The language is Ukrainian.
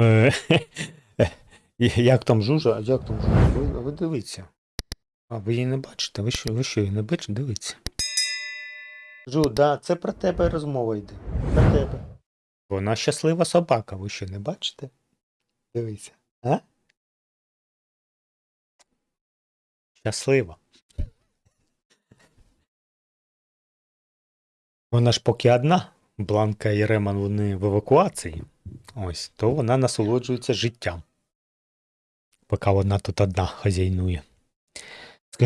Е, Як там жужа? Як там жужа? Ви, ви дивіться. А ви її не бачите? Ви що, ви що її не бачите? Дивіться. Жу, да, це про тебе розмова йде. Про тебе. Вона щаслива собака, ви що не бачите? Дивіться. А? Щаслива. Вона ж поки одна. Бланка і Реман вони в евакуації. Ось, то вона насолоджується життям. Поки вона тут одна хазяйнує.